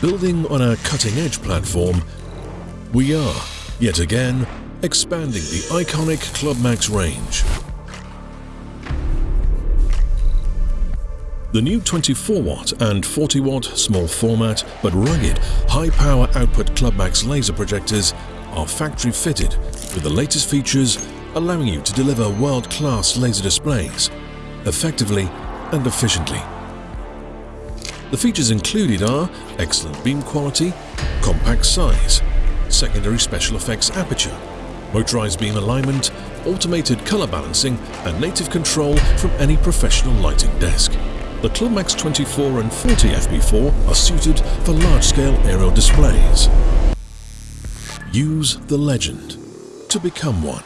Building on our cutting-edge platform, we are, yet again, expanding the iconic ClubMax range. The new 24-watt and 40-watt small format but rugged high-power output ClubMax laser projectors are factory-fitted with the latest features allowing you to deliver world-class laser displays effectively and efficiently. The features included are excellent beam quality, compact size, secondary special effects aperture, motorized beam alignment, automated color balancing and native control from any professional lighting desk. The ClubMax 24 and 40 FB4 are suited for large-scale aerial displays. Use the legend to become one.